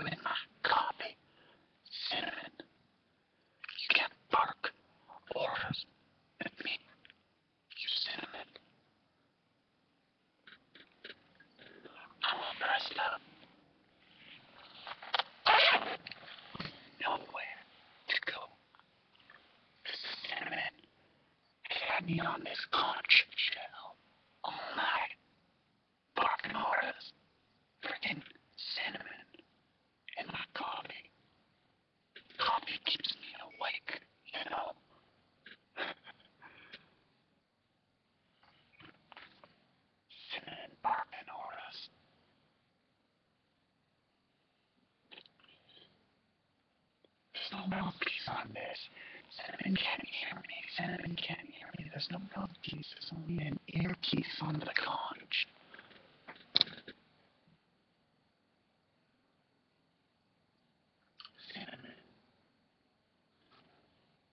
isn't in my copy. Cinnamon. You can't bark orders at me. You cinnamon. I'm all dressed up. Nowhere to go. Cinnamon had me on this conch shell all night. Barking orders. Freaking cinnamon. Mouthpiece on this. Cinnamon can't hear me. Cinnamon can't hear me. There's no mouthpiece. There's only an earpiece on the conch.